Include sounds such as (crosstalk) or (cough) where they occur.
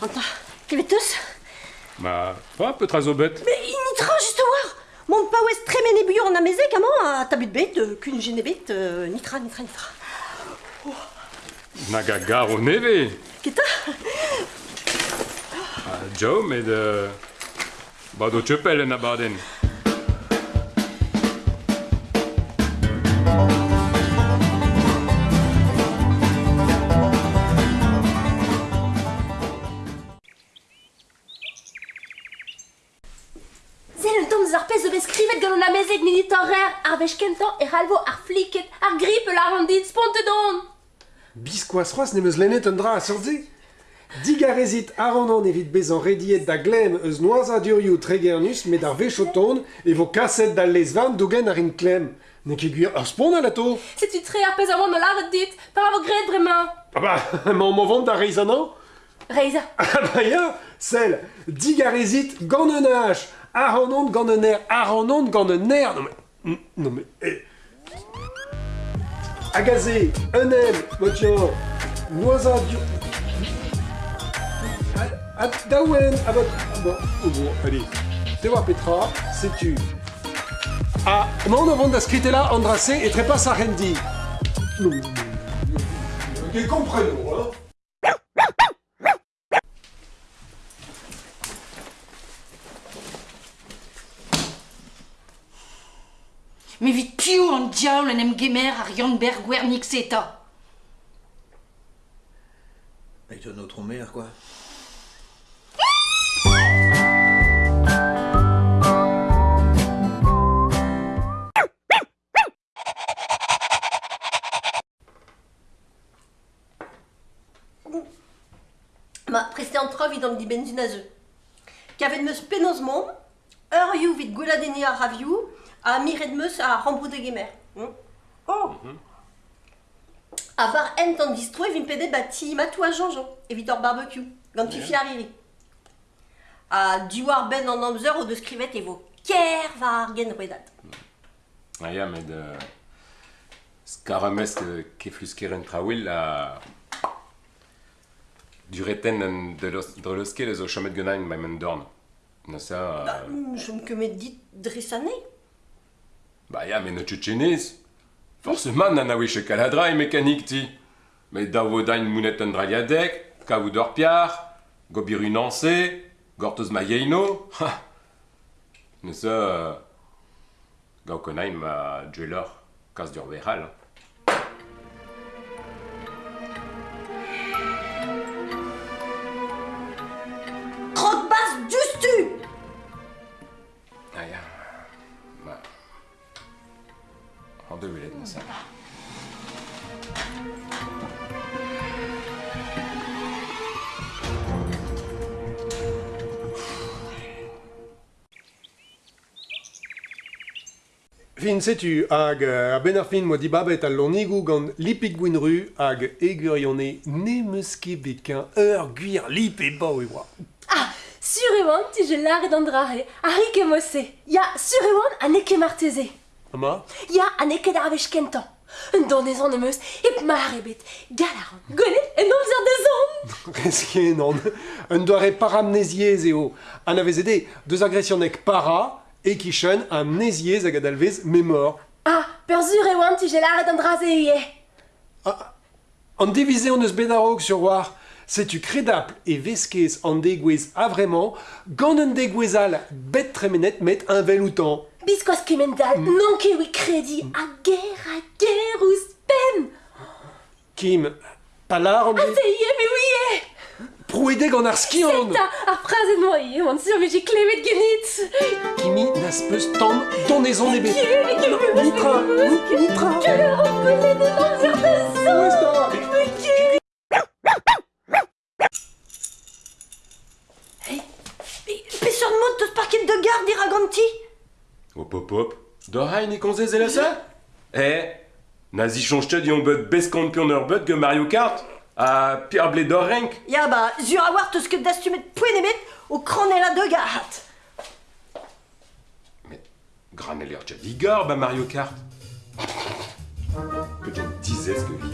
Anta, kevetus Ma, pas peu très bête. Mais initra juste voir. Mon pa ouest très mené buyor en ameze comment à tabut euh, nitra, nitra, Nag a garo neve. Kita Ah, Jo, met... Uh, bad o txepel en abaden. ar bezeg minit ar rare ar vech e c'halvo ar fliket, ar gripe la rendit, sponte c'hoaz nemeus lennet un dra a sordi Digarezit aronan evit bezan rediet da glem eus noaz a durioù tregernus met ar vechoton e vo kaset da lezvan dougen ar in klem. Ne ket gwir ur spon a lato C'est tu tre ar pez amant de laret dit par avo gret bremañ. Ah bah, ma mo vant da reizanan Reiza. Ah bah ya, sel, digarezit gant un hach, aronan gant un air, aronan gant un air, non mais, non mais, eh. Agazé, un M, motian, noisa du... À, à, daouen, à votre... ah Bon, oh bon, allez. Voir Petra, sais-tu Ah, non, avant d'inscrire là, Andrassé et très pas sa rendi. Non, non, non, non, non, comprenons, hein Mais vite piou en diable en em gemer ar Janberg Wernik seta. Avec notre mère, quoi. Ma preste an trovi d'an di benzin a zeu. Kavet meus penoz mom, ur you vit gouladeni a raviou, a miret meus a rambrou de gemer. Hm? Oh A var ent an distro e vin pede bati matou a janjan, evit ur barbecue, gant tu fi arrivi. A diwar ben an amzer o deus skrivet e vo ker var gen redat. Ah, ja, mais de... Skarames keflus keren traouil a... Du reten an de drelosket eus o chomet ganin ma men dorn. Na sa... Bah, je me kemet dit dresane. Bah ya, mais ne tchetchenez. Forcément, nan a wech e kaladra e mécanique ti. Mais da mounet an draliadek, piar, gobiru nanse, gortoz ma. Ha Ne sa... Gau konaim ma djelor. Ar deux velet nasa. Fin setu hag a ben ar fin moa dibabet al lornigou gant lipik gwenru hag egurione ne meus ket bekañ ur gwir lip e bao e oa. Ah, sur e oan ti je lare d'andrare, ar ke mose. Ya, sur e oan a ne marteze. Ama? Ya, a neke dar vechkentan. Un donezon em eus, ep mar ebet, galaran, gonet, en amzer de zon. Resken an, un doare paramnésiez eo. An avez ede, deus agressionek para e kichen amnésiez hag adalvez memor. Ah, per surewan ti je lare d'an draze ie. An devize an eus bedarog sur war, setu kredapl e veskez an degouez a vremañ, gant un degouezal bet tremenet met un vel outan. Biskoaz kemendal, non ket oui kredi, a ger, a ger ouz pen. Kim, palar an A te ie, me oui prouedeg an ar ie, on sur klevet genit. Kimi n'as peus tan donezon ket, Nitra, ni- nitra. En amzer de zon. Où est-ce Hop hop hop. Da e e la sa Eh Nazi chanjtet yon bet beskant pion ur bet ge Mario Kart A Pierre Blédorenk Ja, bah, sur a war eus ket dastumet poenemet o kranella de gahat. Mais Graneller déjà vigor, bah Mario Kart (laughs) Que j'en disais ce que.